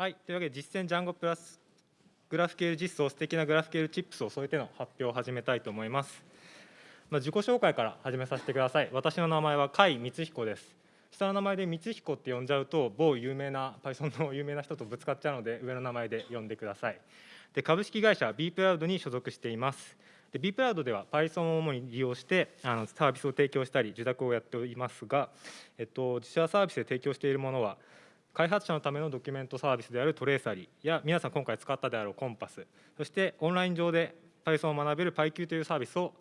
はい、というわけで実践ジャンゴプラスグラフ QL 実装素敵なグラフ QL チップスを添えての発表を始めたいと思います。まあ、自己紹介から始めさせてください。私の名前は甲斐光彦です。下の名前で光彦って呼んじゃうと某有名な Python の有名な人とぶつかっちゃうので上の名前で呼んでください。で株式会社 B プラウドに所属しています。で B プラウドでは Python を主に利用してあのサービスを提供したり受託をやっておりますが、えっと、自社サービスで提供しているものは開発者のためのドキュメントサービスであるトレーサリーや皆さん今回使ったであろうコンパスそしてオンライン上で Python を学べる PyQ というサービスを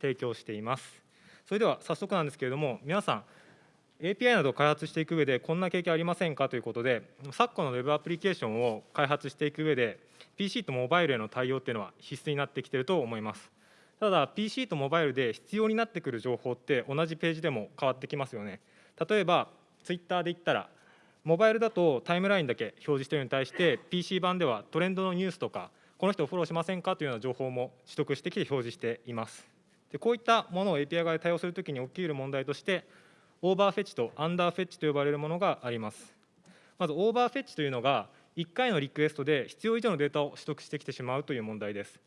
提供しています。それでは早速なんですけれども皆さん API などを開発していく上でこんな経験ありませんか？ということで昨今の Web アプリケーションを開発していく上で PC とモバイルへの対応っていうのは必須になってきていると思います。ただ PC とモバイルで必要になってくる情報って同じページでも変わってきますよね。例えば Twitter で言ったらモバイルだとタイムラインだけ表示しているのに対して PC 版ではトレンドのニュースとかこの人をフォローしませんかというような情報も取得してきて表示しています。でこういったものを API 側で対応するときに起きる問題としてオーバーフェッチとアンダーフェッチと呼ばれるものがあります。まずオーバーフェッチというのが1回のリクエストで必要以上のデータを取得してきてしまうという問題です。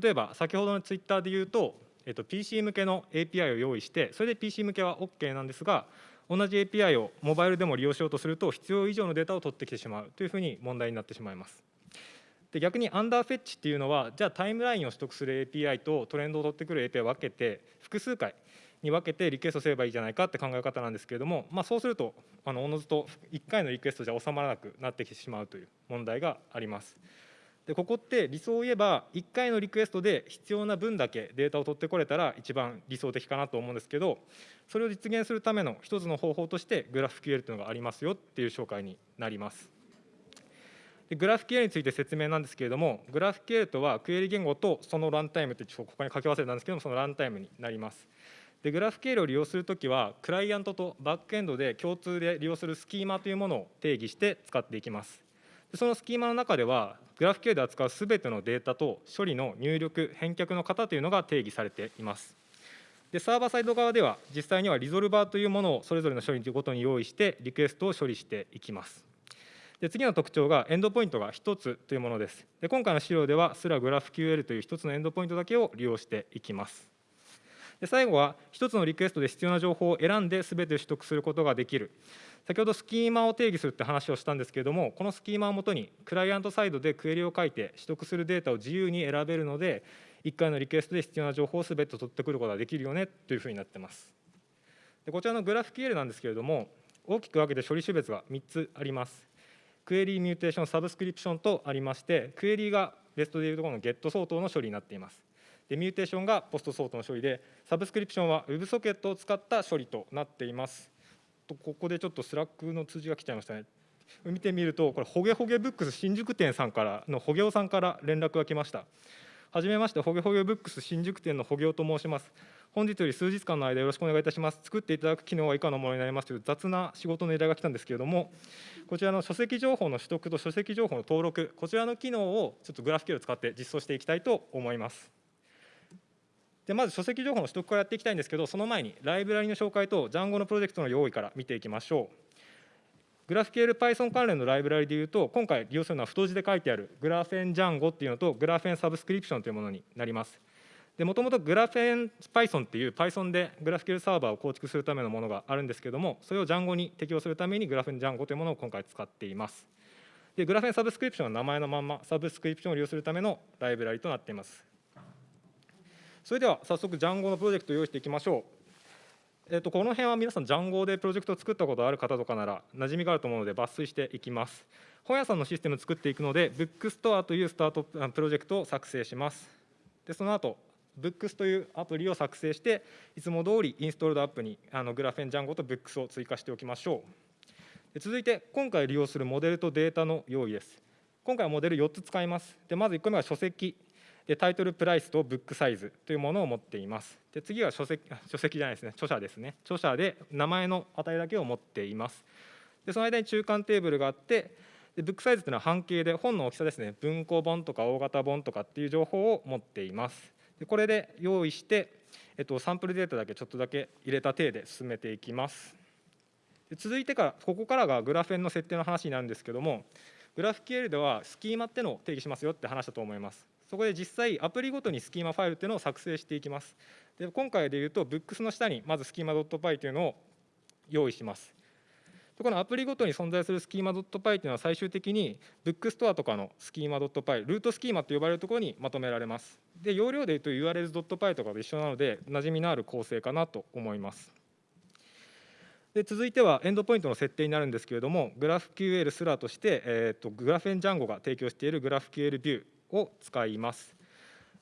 例えば先ほどのツイッターで言うと、えっと、PC 向けの API を用意してそれで PC 向けは OK なんですが同じ API をモバイルでも利用しようとすると必要以上のデータを取ってきてしまうというふうに問題になってしまいます。で逆にアンダーフェッチっていうのはじゃあタイムラインを取得する API とトレンドを取ってくる API を分けて複数回に分けてリクエストすればいいじゃないかって考え方なんですけれども、まあ、そうするとあのおのずと1回のリクエストじゃ収まらなくなってきてしまうという問題があります。でここって理想を言えば1回のリクエストで必要な分だけデータを取ってこれたら一番理想的かなと思うんですけどそれを実現するための一つの方法としてグラフ QL というのがありますよっていう紹介になります。でグラフ QL について説明なんですけれどもグラフ QL とはクエリ言語とそのランタイムってちょっとここに書き忘れたんですけどもそのランタイムになります。でグラフ QL を利用するときはクライアントとバックエンドで共通で利用するスキーマというものを定義して使っていきます。そのスキーマの中ではグラフ Q で扱うすべてのデータと処理の入力返却の型というのが定義されています。でサーバーサイド側では実際にはリゾルバーというものをそれぞれの処理ごとに用意してリクエストを処理していきます。で次の特徴がエンドポイントが1つというものです。で今回の資料ではすらグラフ QL という1つのエンドポイントだけを利用していきます。で最後は1つのリクエストで必要な情報を選んで全て取得することができる。先ほどスキーマを定義するって話をしたんですけれどもこのスキーマをもとにクライアントサイドでクエリを書いて取得するデータを自由に選べるので1回のリクエストで必要な情報を全て取ってくることができるよねというふうになってます。でこちらのグラフ QL なんですけれども大きく分けて処理種別が3つあります。クエリーミューテーションサブスクリプションとありましてクエリーが REST でいうところのゲット相当の処理になっています。でミューテーションが POST 相当の処理でサブスクリプションは WebSocket を使った処理となっています。とここでちょっと Slack の通知が来ちゃいましたね。見てみるとこれホゲホゲブックス新宿店さんからのホゲオさんから連絡が来ました。はじめましてホゲホゲブックス新宿店のホゲオと申します。本日より数日間の間よろしくお願いいたします。作っていただく機能は以下のものになりますという雑な仕事の依頼が来たんですけれどもこちらの書籍情報の取得と書籍情報の登録こちらの機能をちょっとグラフ QL を使って実装していきたいと思います。でまず書籍情報の取得からやっていきたいんですけどその前にライブラリの紹介と Django のプロジェクトの用意から見ていきましょう。グラフ QL Python 関連のライブラリでいうと今回利用するのは太字で書いてあるグラフェン Django っていうのとグラフェンサブスクリプションというものになります。もともとグラフェン Python っていう Python でグラフ QL サーバーを構築するためのものがあるんですけどもそれを Django に適用するためにグラフェン Django というものを今回使っています。でグラフェンサブスクリプションは名前のまんまサブスクリプションを利用するためのライブラリとなっています。それでは早速 Django のプロジェクトを用意していきましょうえー、とこの辺は皆さん、ジャンゴでプロジェクトを作ったことある方とかなら、馴染みがあると思うので、抜粋していきます。本屋さんのシステムを作っていくので、ブックストアというスタートプロジェクトを作成します。で、その後、ブックスというアプリを作成して、いつも通りインストールドアップにあのグラフェンジャンゴとブックスを追加しておきましょう。で続いて、今回利用するモデルとデータの用意です。今回はモデル4つ使います。でまず1個目は書籍でタイトルプライスとブックサイズというものを持っています。で次は書籍書籍じゃないですね、著者ですね。著者で名前の値だけを持っています。でその間に中間テーブルがあって、でブックサイズというのは半径で本の大きさですね、文庫本とか大型本とかっていう情報を持っています。でこれで用意して、えっと、サンプルデータだけちょっとだけ入れた体で進めていきます。で続いてから、ここからがグラフェンの設定の話になるんですけども、グラフ QL ではスキーマってのを定義しますよって話したと思います。そこで実際アプリごとにスキーマファイルっていうのを作成していきます。で今回でいうと Books の下にまずスキーマ .py というのを用意します。でこのアプリごとに存在するスキーマ .py というのは最終的にブックストアとかのスキーマ .py ルートスキーマと呼ばれるところにまとめられます。で容量でいうと URLs.py とかと一緒なので馴染みのある構成かなと思います。で続いてはエンドポイントの設定になるんですけれども GraphQL スラとして、えーと、グラフェンジャンゴが提供している GraphQL ビューを使います。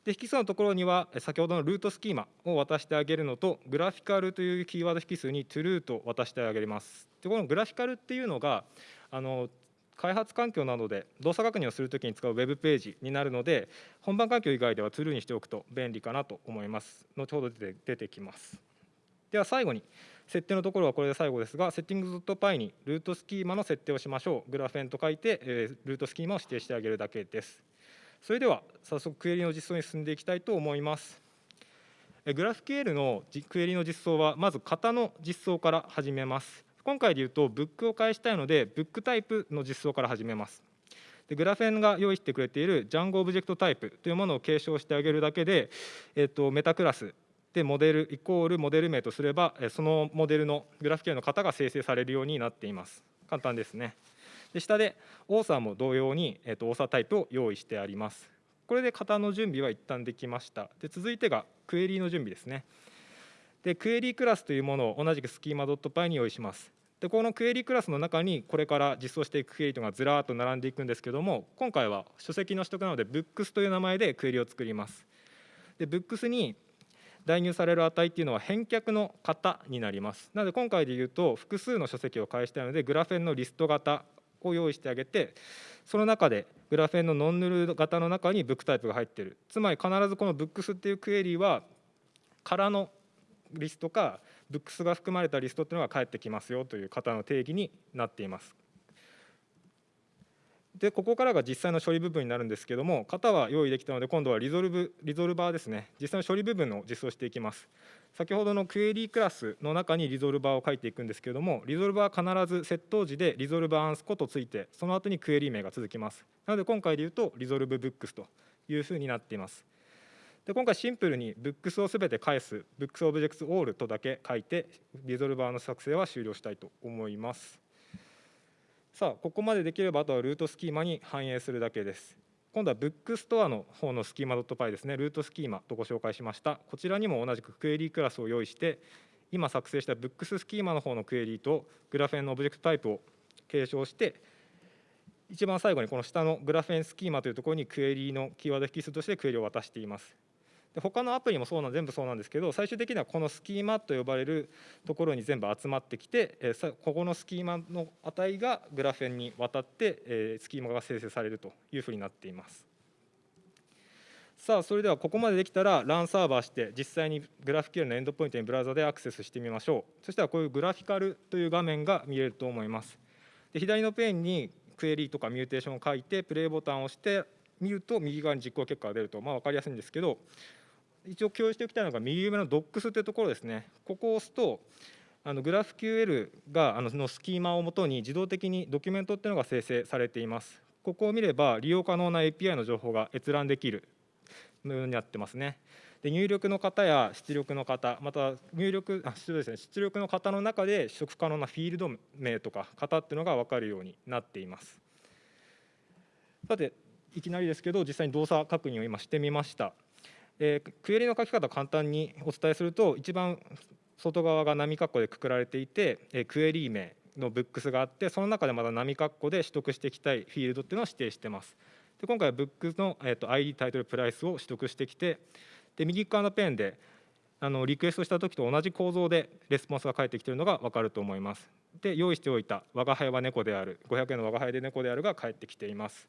で引数のところには先ほどのルートスキーマを渡してあげるのとグラフィカルというキーワード引数に true と渡してあげます。でこのグラフィカルっていうのがあの開発環境などで動作確認をするときに使うウェブページになるので本番環境以外では true にしておくと便利かなと思います。後ほど出てきます。では最後に設定のところはこれで最後ですが、セッティング .py にルートスキーマの設定をしましょう。グラフェンと書いて、えルートスキーマを指定してあげるだけです。それでは早速クエリの実装に進んでいきたいと思います。グラフ QL のクエリの実装はまず型の実装から始めます。今回でいうとブックを返したいのでブックタイプの実装から始めます。でグラフェンが用意してくれている Django オブジェクトタイプというものを継承してあげるだけで、えっと、メタクラスでモデルイコールモデル名とすればそのモデルのグラフ系の型が生成されるようになっています簡単ですねで下でオーサーも同様に、えー、とオーサータイプを用意してあります。これで型の準備は一旦できました。で続いてがクエリの準備ですね。でクエリクラスというものを同じくスキーマ .py に用意します。でこのクエリクラスの中にこれから実装していくクエリとがずらーっと並んでいくんですけども今回は書籍の取得なので Books という名前でクエリを作ります。で Books に代入される値っていうのは返却の型になります。なので今回で言うと複数の書籍を返したいのでグラフェンのリスト型を用意してあげてその中でグラフェンのノンヌル型の中にブックタイプが入ってる。つまり必ずこのブックスっていうクエリは空のリストかブックスが含まれたリストっていうのが返ってきますよという型の定義になっています。でここからが実際の処理部分になるんですけども型は用意できたので今度はリゾルブリゾルバーですね。実際の処理部分を実装していきます。先ほどのクエリークラスの中にリゾルバーを書いていくんですけどもリゾルバーは必ず接頭辞でリゾルバーアンスコとついてその後にクエリー名が続きます。なので今回で言うと resolve books というふうになっています。で今回シンプルにブックスをすべて返す books object all とだけ書いてリゾルバーの作成は終了したいと思います。さあここまでできればあとはルートスキーマに反映するだけです。今度はブックストアの方のスキーマ .py ですね。ルートスキーマとご紹介しました。こちらにも同じくクエリークラスを用意して今作成したブックススキーマの方のクエリーとグラフェンのオブジェクトタイプを継承して一番最後にこの下のグラフェンスキーマというところにクエリーのキーワード引数としてクエリを渡しています。他のアプリもそうなん全部そうなんですけど最終的にはこのスキーマと呼ばれるところに全部集まってきて、えここのスキーマの値がグラフェンに渡って、えスキーマが生成されるというふうになっています。さあそれではここまでできたらランサーバーして実際にグラフ QL のエンドポイントにブラウザでアクセスしてみましょうそしたらこういうグラフィカルという画面が見えると思いますで左のペンにクエリーとかミューテーションを書いてプレイボタンを押して見ると右側に実行結果が出るとまあ分かりやすいんですけど一応共有しておきたいのが右上の Docs というところですね。ここを押すとあのグラフ QL があののスキーマをもとに自動的にドキュメントっていうのが生成されています。ここを見れば利用可能な API の情報が閲覧できるのようになってますね。で入力の方や出力の方、また入力あ失礼ですね、出力の方の中で取得可能なフィールド名とか型っていうのが分かるようになっています。さて、いきなりですけど、実際に動作確認を今してみました。えー、クエリの書き方を簡単にお伝えすると一番外側が波括弧でくくられていて、えー、クエリー名のブックスがあってその中でまた波括弧で取得していきたいフィールドっていうのを指定してます。で今回はブックスの、えーと、ID タイトルプライスを取得してきてで右側のペンであのリクエストした時と同じ構造でレスポンスが返ってきているのが分かると思います。で用意しておいた「我が輩は猫である」500円の我が輩で猫であるが返ってきています。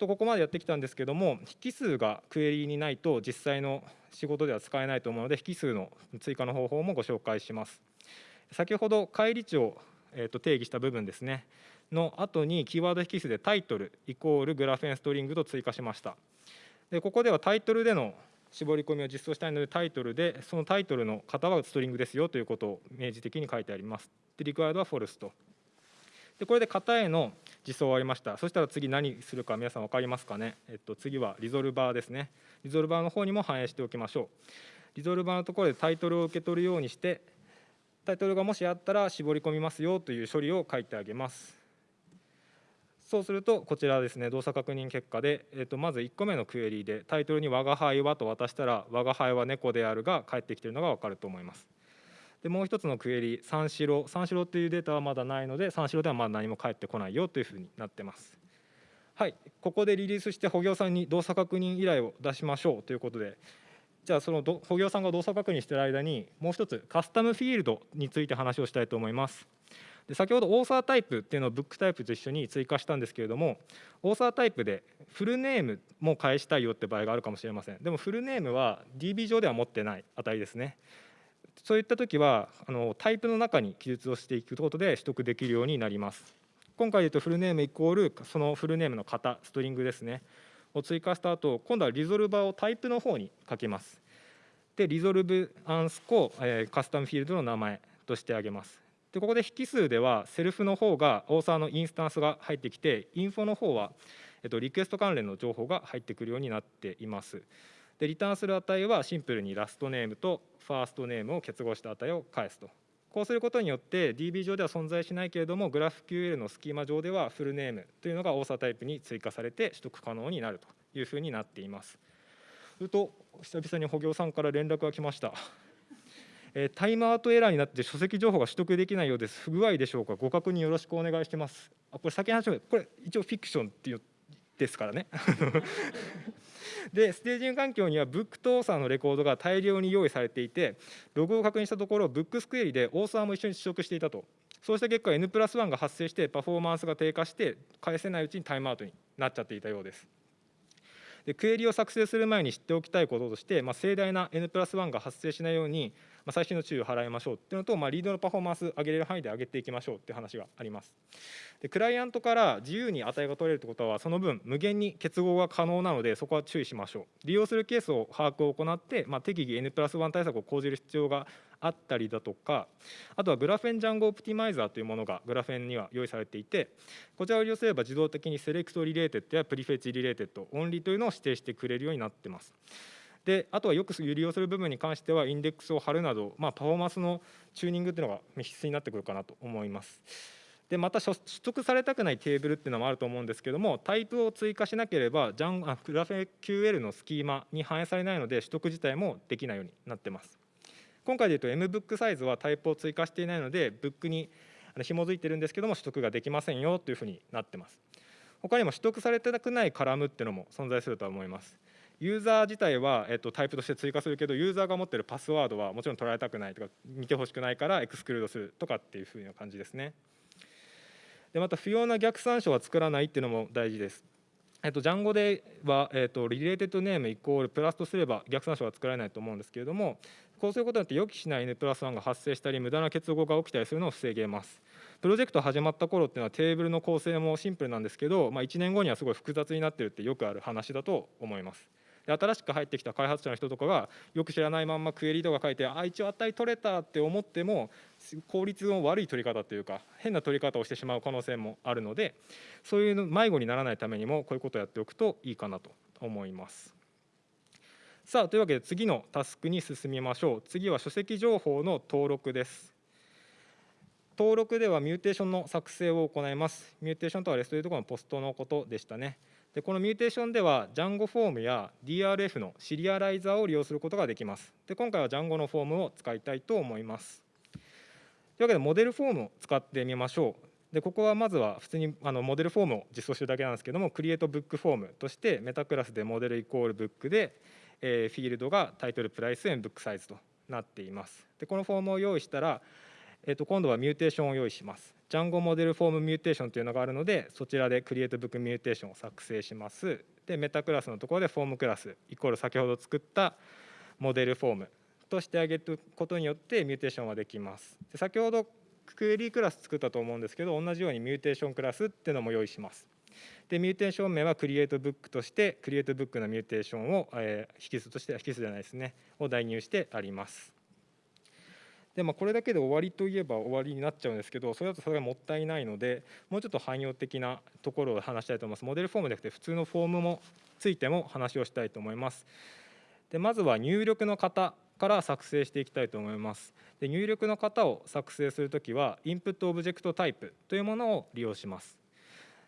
とここまでやってきたんですけども引数がクエリにないと実際の仕事では使えないと思うので引数の追加の方法もご紹介します。先ほど返り値を、えー、と定義した部分ですね。の後にキーワード引数でタイトルイコールグラフェンストリングと追加しました。でここではタイトルでの絞り込みを実装したいのでタイトルでそのタイトルの型はストリングですよということを明示的に書いてあります。でリクワイドはフォルスとでこれで型への実装終わりました。そしたら次何するか皆さん分かりますかね、えっと、次はリゾルバーですね。リゾルバーの方にも反映しておきましょう。リゾルバーのところでタイトルを受け取るようにしてタイトルがもしあったら絞り込みますよという処理を書いてあげます。そうするとこちらですね動作確認結果で、えー、とまず1個目のクエリでタイトルに「我が輩は」と渡したら「我が輩は猫である」が返ってきているのが分かると思います。でもう一つのクエリ三四郎。三四郎っていうデータはまだないので三四郎ではまだ何も返ってこないよというふうになってます。はい。ここでリリースして保行さんに動作確認依頼を出しましょうということで。じゃあその保行さんが動作確認している間にもう一つカスタムフィールドについて話をしたいと思います。で先ほどオーサータイプっていうのをブックタイプと一緒に追加したんですけれどもオーサータイプでフルネームも返したいよって場合があるかもしれません。でもフルネームは DB 上では持ってない値ですね。そういった時はあのタイプの中に記述をしていくことで取得できるようになります。今回で言うとフルネームイコールそのフルネームの型ストリングですね。を追加した後今度はリゾルバーをタイプの方に書きます。でリゾルブアンスコ、えー、カスタムフィールドの名前としてあげます。でここで引数ではセルフの方がオーサーのインスタンスが入ってきてインフォの方は、えっと、リクエスト関連の情報が入ってくるようになっています。でリターンする値はシンプルにラストネームとファーストネームを結合した値を返すと。こうすることによって DB 上では存在しないけれども GraphQL のスキーマ上ではフルネームというのがオーサータイプに追加されて取得可能になるというふうになっています。すると久々に保行さんから連絡が来ました。えタイムアウトエラーになって書籍情報が取得できないようです。不具合でしょうか？ご確認よろしくお願いします。あこれ先に話しまこれ一応フィクションっていうですからね。でステージング環境にはブックとオーサーのレコードが大量に用意されていてログを確認したところブックスクエリでオーサーも一緒に試食していたと。そうした結果 N プラス1が発生してパフォーマンスが低下して返せないうちにタイムアウトになっちゃっていたようです。でクエリを作成する前に知っておきたいこととして、まあ、盛大な N プラス1が発生しないようにまあ、最新の注意を払いましょうっていうのと、まあ、リードのパフォーマンス上げれる範囲で上げていきましょうっていう話があります。でクライアントから自由に値が取れるってことはその分無限に結合が可能なのでそこは注意しましょう。利用するケースを把握を行って、まあ、適宜 N プラス1対策を講じる必要があったりだとかあとはグラフェンジャンゴオプティマイザーというものがグラフェンには用意されていてこちらを利用すれば自動的に select related や prefetch related only というのを指定してくれるようになっています。であとはよく利用する部分に関してはインデックスを貼るなど、まあ、パフォーマンスのチューニングっていうのが必須になってくるかなと思います。でまた取得されたくないテーブルっていうのもあると思うんですけどもタイプを追加しなければジャンあグラフェ QL のスキーマに反映されないので取得自体もできないようになってます。今回でいうと MBOOK サイズはタイプを追加していないのでブックに紐づいてるんですけども取得ができませんよというふうになってます。他にも取得されてなくないカラムっていうのも存在するとは思います。ユーザー自体は、えっと、タイプとして追加するけどユーザーが持ってるパスワードはもちろん取られたくないとか見てほしくないからエクスクルードするとかっていうふうな感じですね。でまた不要な逆参照は作らないっていうのも大事です。えっと、ジャンゴでは、えっと、リレーテッドネームイコールプラスとすれば逆参照は作られないと思うんですけれどもこうすることによって予期しない N プラス1が発生したり無駄な結合が起きたりするのを防げます。プロジェクト始まった頃っていうのはテーブルの構成もシンプルなんですけど、まあ、1年後にはすごい複雑になってるってよくある話だと思います。で新しく入ってきた開発者の人とかがよく知らないまんまクエリとか書いてあ一応値取れたって思っても効率の悪い取り方というか変な取り方をしてしまう可能性もあるのでそういう迷子にならないためにもこういうことをやっておくといいかなと思います。さあというわけで次のタスクに進みましょう。次は書籍情報の登録です。登録ではミューテーションの作成を行います。ミューテーションとは REST でいうところの POST のことでしたね。でこのミューテーションでは Django フォームや DRF のシリアライザーを利用することができます。で今回は Django のフォームを使いたいと思います。というわけでモデルフォームを使ってみましょう。でここはまずは普通にあのモデルフォームを実装してるだけなんですけども create book form としてメタクラスで model イコール book で、えー、フィールドが title price M book size となっています。でこのフォームを用意したら、えー、と今度はミューテーションを用意します。 Django model form mutation というのがあるのでそちらで create book mutation を作成します。でメタクラスのところで form class イコール先ほど作ったモデルフォームとしてあげることによってミューテーションはできます。で先ほどクエリークラス作ったと思うんですけど同じようにミューテーションクラスっていうのも用意します。でミューテーション名は create book として create book のミューテーションを、えー、引数として引数じゃないですね。を代入してあります。でまあ、これだけで終わりといえば終わりになっちゃうんですけどそれだとそれがもったいないのでもうちょっと汎用的なところを話したいと思います。モデルフォームじゃなくて普通のフォームもついても話をしたいと思います。でまずは入力の型から作成していきたいと思います。で入力の型を作成するときは input object type というものを利用します。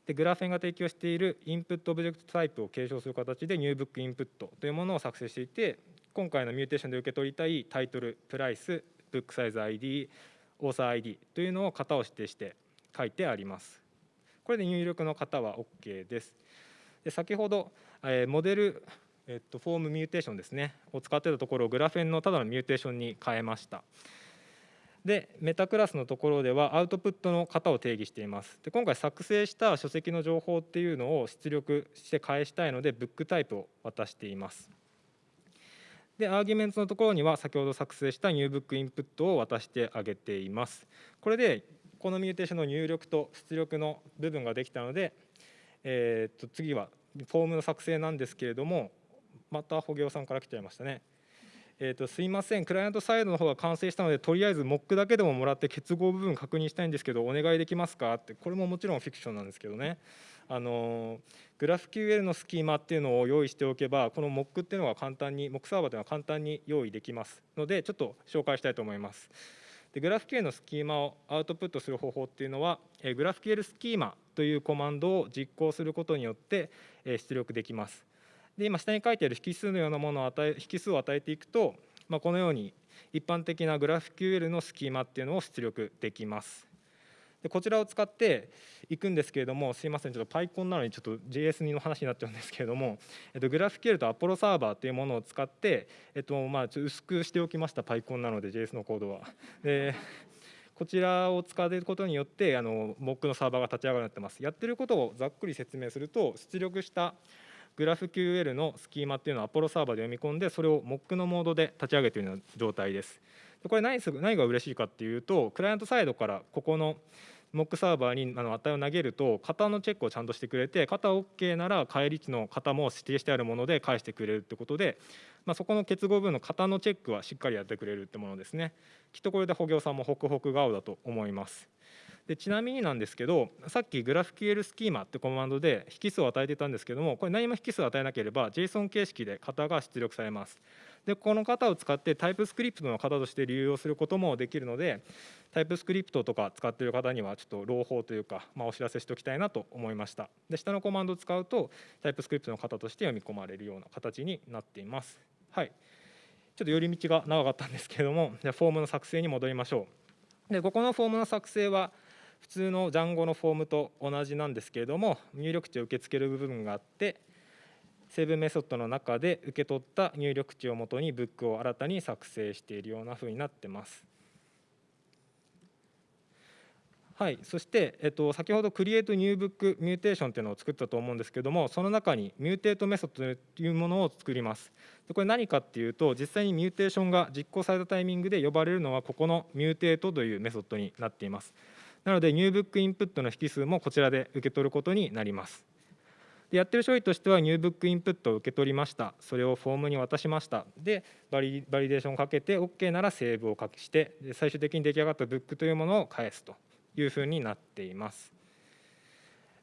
で Graphene が提供している input object type を継承する形で new book input というものを作成していて今回のミューテーションで受け取りたいタイトルプライスブックサイズ ID オーサー ID というのを型を指定して書いてあります。これで入力の型は OK です。で先ほど、えー、モデル、えっと、フォームミューテーションですね。を使ってたところを Graphene のただのミューテーションに変えました。でメタクラスのところではアウトプットの型を定義しています。で今回作成した書籍の情報っていうのを出力して返したいので book type を渡しています。で arguments のところには先ほど作成した new book input を渡してあげています。これでこのミューテーションの入力と出力の部分ができたので、えー、と次はフォームの作成なんですけれどもまた保行さんから来ちゃいましたね。えーと、すいません、クライアントサイドの方が完成したので、とりあえずモックだけでももらって結合部分確認したいんですけど、お願いできますか？って、これももちろんフィクションなんですけどね、あのグラフ QL のスキーマっていうのを用意しておけば、このモックっていうのが簡単に、モックサーバーというのは簡単に用意できますので、ちょっと紹介したいと思います。でグラフ QL のスキーマをアウトプットする方法っていうのは、えグラフ QL スキーマというコマンドを実行することによって、え出力できます。で今下に書いてある引数のようなものを与え引数を与えていくと、まあ、このように一般的なグラフ QL のスキーマっていうのを出力できます。でこちらを使っていくんですけれども、すいません、ちょっと PyCon なのにちょっと JS2 の話になっちゃうんですけれども、えっと、グラフ QL と Apollo サーバーというものを使って、えっとまあ、ちょ薄くしておきました PyCon なので JS のコードは。でこちらを使うことによってあの Mock のサーバーが立ち上がるようになってます。やってることをざっくり説明すると出力したグラフ QL のスキーマっていうのをアポロサーバーで読み込んでそれを Mock のモードで立ち上げているような状態です。これ何何が嬉しいかっていうとクライアントサイドからここの Mock サーバーにあの値を投げると型のチェックをちゃんとしてくれて型 OK なら返り値の型も指定してあるもので返してくれるってことで、まあ、そこの結合部分の型のチェックはしっかりやってくれるってものですねきっとこれで保行さんもホクホク顔だと思います。でちなみになんですけどさっきグラフ QL スキーマってコマンドで引数を与えてたんですけどもこれ何も引数を与えなければ JSON 形式で型が出力されますでこの型を使ってタイプスクリプトの型として流用することもできるのでタイプスクリプトとか使っている方にはちょっと朗報というか、まあ、お知らせしておきたいなと思いました。で下のコマンドを使うとタイプスクリプトの型として読み込まれるような形になっています。はい。ちょっと寄り道が長かったんですけれどもじゃフォームの作成に戻りましょう。でここのフォームの作成は普通のジャンゴのフォームと同じなんですけれども入力値を受け付ける部分があってsave メソッドの中で受け取った入力値をもとにブックを新たに作成しているようなふうになってます。はい、そして、えっと、先ほど create new book mutation というのを作ったと思うんですけどもその中に mutate メソッドというものを作りますでこれ何かっていうと実際にミューテーションが実行されたタイミングで呼ばれるのはここの mutate というメソッドになっていますなので、 new book input の引数もこちらで受け取ることになります。でやってる処理としては、 new book input を受け取りました。それをフォームに渡しました。で、バリバリデーションをかけて、OK なら save を書きして、最終的に出来上がったブックというものを返すというふうになっています。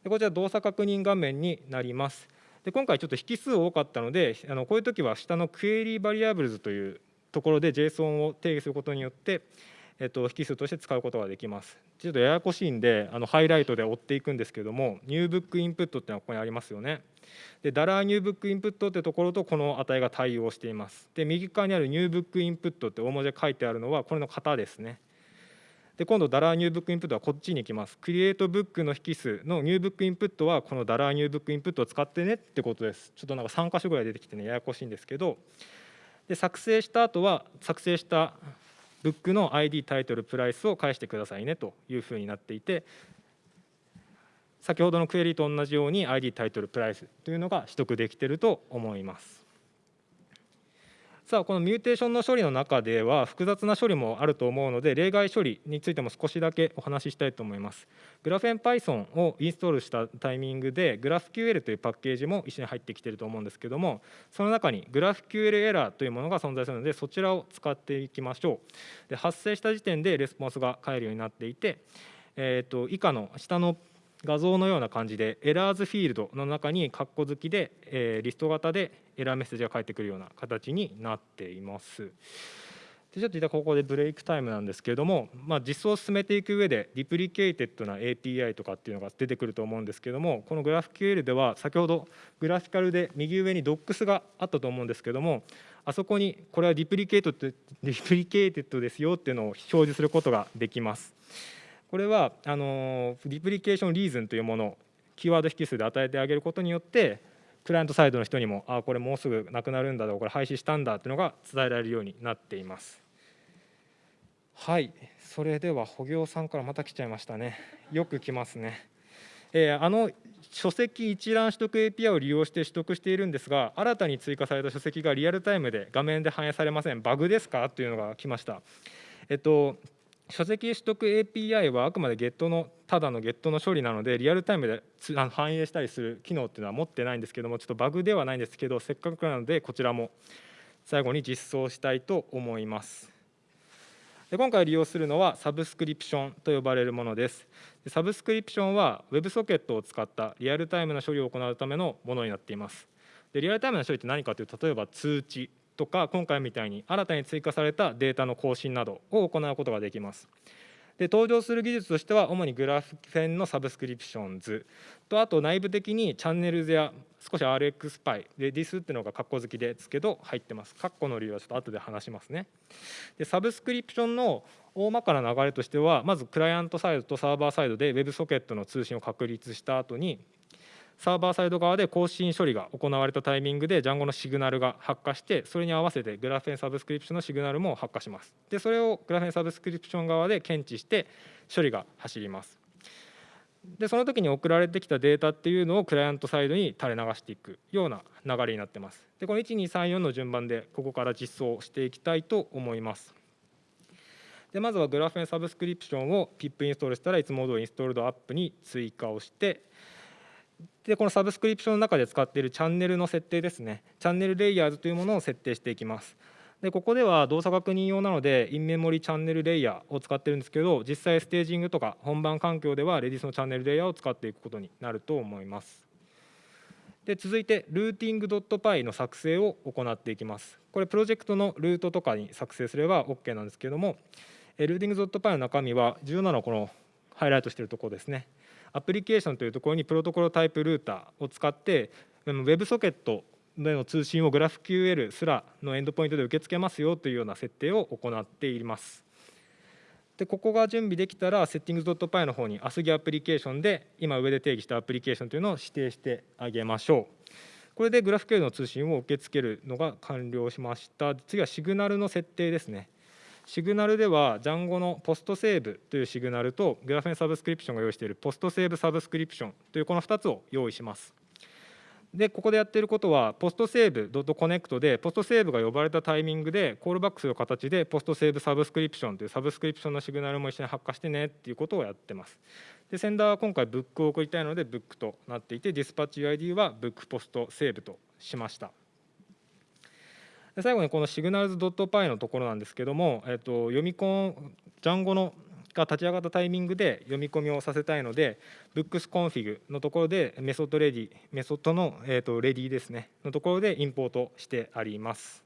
でこちら、動作確認画面になります。で今回、ちょっと引数多かったので、あのこういう時は下の query variables というところで JSON を定義することによって、えっと、引数として使うことができます。ちょっとややこしいんで、あのハイライトで追っていくんですけども、 new book input っていうのはここにありますよね。で、 dollar new book input ってところとこの値が対応しています。で、右側にある new book input って大文字で書いてあるのは、これの型ですね。で、今度、 dollar new book input はこっちに行きます。 create book の引数の new book input は、この dollar new book input を使ってねってことです。ちょっとなんか3箇所ぐらい出てきてね、ややこしいんですけど、で作成した後は、作成したブックの ID タイトルプライスを返してくださいねというふうになっていて先ほどのクエリと同じように ID タイトルプライスというのが取得できてると思います。さあこのミューテーションの処理の中では複雑な処理もあると思うので例外処理についても少しだけお話ししたいと思います。グラフェン Python をインストールしたタイミングで GraphQL というパッケージも一緒に入ってきていると思うんですけどもその中に GraphQL エラーというものが存在するのでそちらを使っていきましょう。で発生した時点でレスポンスが返るようになっていて、えー、と以下の下の画像のような感じで errors フィールドの中に括弧付きで、え、リスト型でエラーメッセージが返ってくるような形になっています。でちょっとここでブレイクタイムなんですけれども、まあ、実装を進めていく上で deprecated な API とかっていうのが出てくると思うんですけどもこの GraphQL では先ほど GraphiQL で右上に Docs があったと思うんですけどもあそこにこれは deprecated deprecated ですよっていうのを表示することができます。これはあの deprecation reason というものをキーワード引数で与えてあげることによってクライアントサイドの人にもあこれもうすぐなくなるんだこれ廃止したんだっていうのが伝えられるようになっています。はい。それでは保行さんからまた来ちゃいましたね。よく来ますね。えー、あの書籍一覧取得 API を利用して取得しているんですが新たに追加された書籍がリアルタイムで画面で反映されません。バグですか？というのが来ました。えっと書籍取得 API はあくまで Get のただの Get の処理なのでリアルタイムで反映したりする機能っていうのは持ってないんですけどもちょっとバグではないんですけどせっかくなのでこちらも最後に実装したいと思います。で今回利用するのはサブスクリプションと呼ばれるものです。でサブスクリプションは WebSocket を使ったリアルタイムな処理を行うためのものになっています。でリアルタイムな処理って何かというと例えば通知とか今回みたいに新たに追加されたデータの更新などを行うことができます。で登場する技術としては主に Graphene の Subscriptions。とあと内部的に Channels や少し RxPy Redis っていうのが括弧付きですけど入ってます。括弧の理由はちょっと後で話しますね。でサブスクリプションの大まかな流れとしてはまずクライアントサイドとサーバーサイドで WebSocket の通信を確立した後にサーバーサイド側で更新処理が行われたタイミングで Django のシグナルが発火してそれに合わせてグラフェンサブスクリプションのシグナルも発火します。でそれをグラフェンサブスクリプション側で検知して処理が走ります。でその時に送られてきたデータっていうのをクライアントサイドに垂れ流していくような流れになってます。でこの1234の順番でここから実装していきたいと思います。でまずはグラフェンサブスクリプションを pip インストールしたらいつも通りインストールドアップに追加をしてでこのサブスクリプションの中で使っているチャンネルの設定ですね。チャンネルレイヤーズというものを設定していきます。でここでは動作確認用なのでインメモリチャンネルレイヤーを使ってるんですけど実際ステージングとか本番環境ではレディスのチャンネルレイヤーを使っていくことになると思います。で続いてルーティング .py の作成を行っていきます。これプロジェクトのルートとかに作成すれば OK なんですけどもルーティング .py の中身は重要なのはこのハイライトしているところですね。アプリケーションというところにプロトコルタイプルーターを使って WebSocket での通信を GraphQL すらのエンドポイントで受け付けますよというような設定を行っています。でここが準備できたら Settings.py の方に ASGI アプリケーションで今上で定義したアプリケーションというのを指定してあげましょう。これで GraphQL の通信を受け付けるのが完了しました。次はシグナルの設定ですね。シグナルでは Django の post save というシグナルと Graphene Subscription が用意している post save subscription というこの2つを用意します。でここでやっていることは post save dot connect で post save が呼ばれたタイミングでコールバックする形で post save subscription というサブスクリプションのシグナルも一緒に発火してねっていうことをやってます。で sender は今回 book を送りたいのでブックとなっていてディスパッチ UID はブックポストセーブとしました。最後にこのシグナルズ .py のところなんですけども、えっと、読み込んジャンゴのが立ち上がったタイミングで読み込みをさせたいので booksconfig のところでメソッド ready メソッドの、えー、と ready ですねのところでインポートしてあります。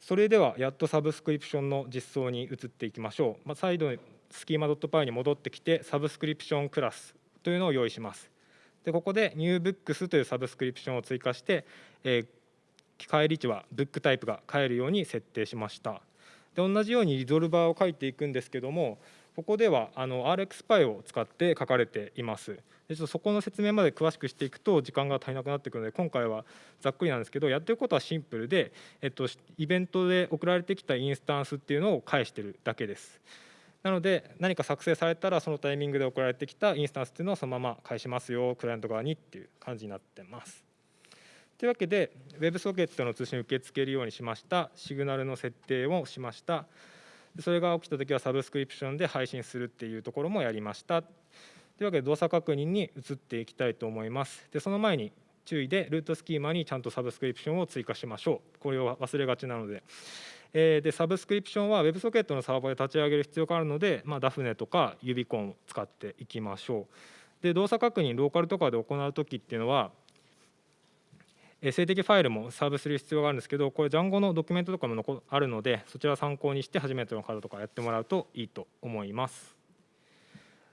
それではやっとサブスクリプションの実装に移っていきましょう、まあ、再度スキーマ .py に戻ってきてサブスクリプションクラスというのを用意します。でここで NewBooks というサブスクリプションを追加して、えー返り値はブックタイプが変えるように設定しました。で同じようにリゾルバーを書いていくんですけどもここではあの RxPy を使って書かれています。でちょっとそこの説明まで詳しくしていくと時間が足りなくなってくるので今回はざっくりなんですけどやってることはシンプルで、えっと、イベントで送られてきたインスタンスっていうのを返してるだけです。なので何か作成されたらそのタイミングで送られてきたインスタンスっていうのをそのまま返しますよクライアント側にっていう感じになってます。というわけで、WebSocket の通信を受け付けるようにしました、シグナルの設定をしました、それが起きたときはサブスクリプションで配信するっていうところもやりました。というわけで、動作確認に移っていきたいと思います。でその前に注意で、ルートスキーマにちゃんとサブスクリプションを追加しましょう。これを忘れがちなので。でサブスクリプションは WebSocket のサーバーで立ち上げる必要があるので、まあ、ダとか指コンを使っていきましょう。で動作確認、ローカルとかで行うときっていうのは、静的ファイルもサーブする必要があるんですけど、これ、Django のドキュメントとかもあるので、そちら参考にして初めての方とかやってもらうといいと思います。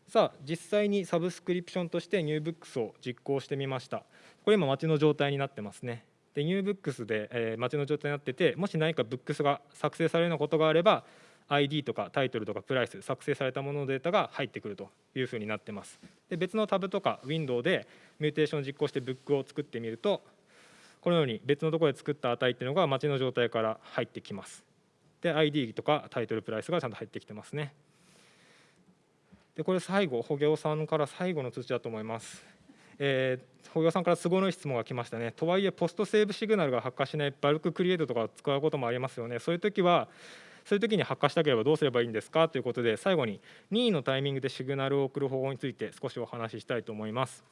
さあ、実際にサブスクリプションとして NewBooks を実行してみました。これ今、待ちの状態になってますね。で、NewBooks で、えー、待ちの状態になってて、もし何かブックスが作成されるようなことがあれば、ID とかタイトルとかプライス、作成されたもののデータが入ってくるというふうになってます。で別のタブとかウィンドウでミューテーションを実行してブックを作ってみると、このように別のところで作った値っていうのが待ちの状態から入ってきます。で、ID とかタイトルプライスがちゃんと入ってきてますね。で、これ最後、保行さんから最後の通知だと思います。えー、保行さんから都合のいい質問が来ましたね。とはいえ、ポストセーブシグナルが発火しないバルククリエイトとか使うこともありますよね。そういう時は、そういう時に発火したければどうすればいいんですか？ということで、最後に任意のタイミングでシグナルを送る方法について少しお話ししたいと思います。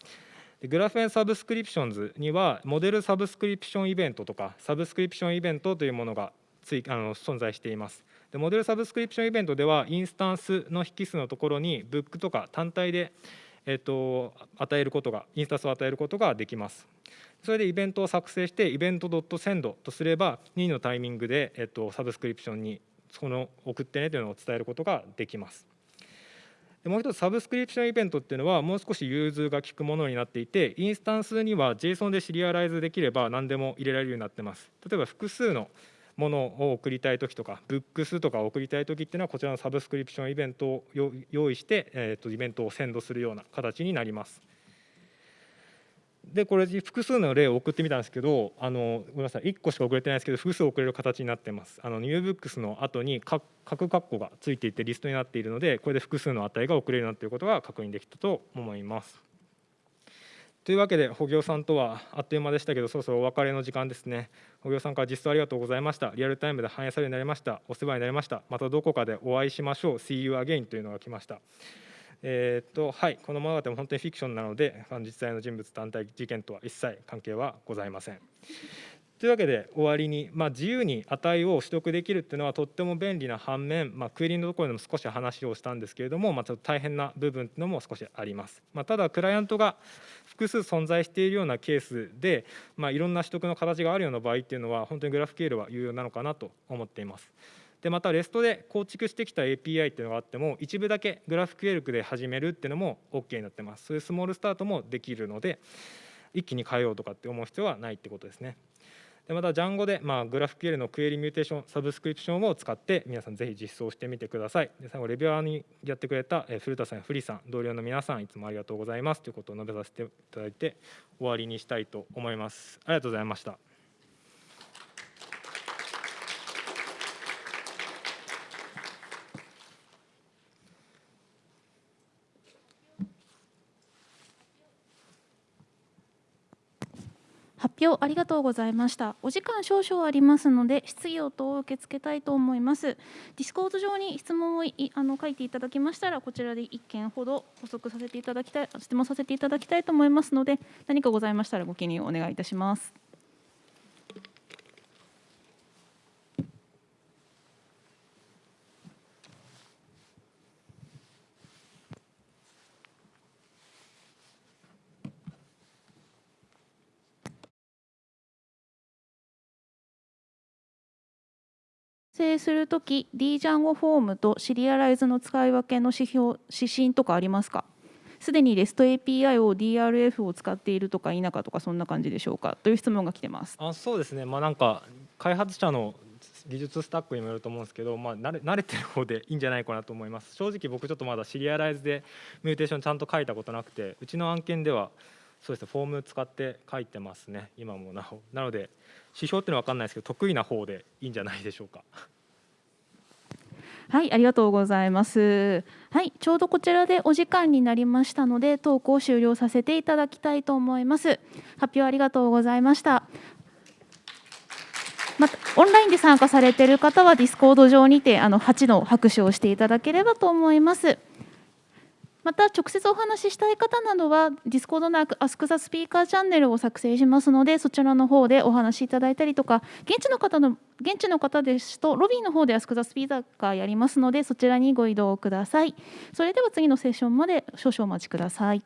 で Graphene Subscriptions には、モデルサブスクリプションイベントとか、サブスクリプションイベントというものがついあの存在しています。で model subscription event では、インスタンスの引数のところに、 book とか単体で、えっと、与えることが、インスタンスを与えることができます。それでイベントを作成して、イベント .send とすれば、任意のタイミングで、えっと、サブスクリプションにその送ってねというのを伝えることができます。もう一つサブスクリプションイベントっていうのはもう少し融通が利くものになっていてインスタンスには JSON でシリアライズできれば何でも入れられるようになってます例えば複数のものを送りたい時とか、ブックスとかを送りたい時っていうのは、こちらのサブスクリプションイベントを用意して、えー、とイベントをセンドするような形になります。でこれ複数の例を送ってみたんですけどあのごめんなさい1個しか送れてないですけど複数送れる形になってます。あのニューブックスの後に各括弧がついていてリストになっているのでこれで複数の値が送れるなということが確認できたと思います。というわけで保行さんとはあっという間でしたけどそろそろお別れの時間ですね。保行さんから実装ありがとうございました。リアルタイムで反映されるようになりました。お世話になりました。またどこかでお会いしましょう。See you again というのが来ました。えーとはい、この物語も本当にフィクションなので、実際の人物団体事件とは一切関係はございません。というわけで終わりに、まあ、自由に値を取得できるっていうのはとっても便利な反面、まあ、クエリのところでも少し話をしたんですけれども、まあ、ちょっと大変な部分っていうのも少しあります。まあ、ただクライアントが複数存在しているようなケースで、まあ、いろんな取得の形があるような場合っていうのは本当にグラフ QL は有用なのかなと思っています。でまた REST で構築してきた API っていうのがあっても一部だけ GraphQL で始めるっていうのも OK になってます。そういうスモールスタートもできるので一気に変えようとかって思う必要はないってことですね。でまた Django で、まあ、GraphQL のクエリミューテーションサブスクリプションを使って皆さんぜひ実装してみてください。で最後レビュアーにやってくれた古田さんやフリさん同僚の皆さんいつもありがとうございますということを述べさせていただいて終わりにしたいと思います。ありがとうございました。発表ありがとうございました。お時間少々ありますので、質疑応答を受け付けたいと思います。ディスコード上に質問をあの書いていただきましたら、こちらで1件ほど補足させていただきたい、質問させていただきたいと思いますので、何かございましたらご記入お願いいたします。生するとき DJango フォームとシリアライズの使い分けの指標指針とかありますか？すでに REST API を DRF を使っているとか否かとかそんな感じでしょうか？という質問が来てます。あそうですね。まあなんか開発者の技術スタックにもよると思うんですけど、まあ、慣れ慣れてる方でいいんじゃないかなと思います。正直僕ちょっとまだシリアライズでミューテーションちゃんと書いたことなくてうちの案件ではそうですねフォーム使って書いてますね今もなおなので指標っていうのは分かんないですけど得意な方でいいんじゃないでしょうか。はい、ありがとうございます。はい、ちょうどこちらでお時間になりましたので、トークを終了させていただきたいと思います。発表ありがとうございました。またオンラインで参加されている方はディスコード上にてあの8の拍手をしていただければと思います。また直接お話ししたい方などはディスコードの ASKTHE スピーカーチャンネルを作成しますのでそちらの方でお話しいただいたりとか現地の方の現地の方ですとロビーの方で Ask the Speaker やりますのでそちらにご移動ください。それでは次のセッションまで少々お待ちください。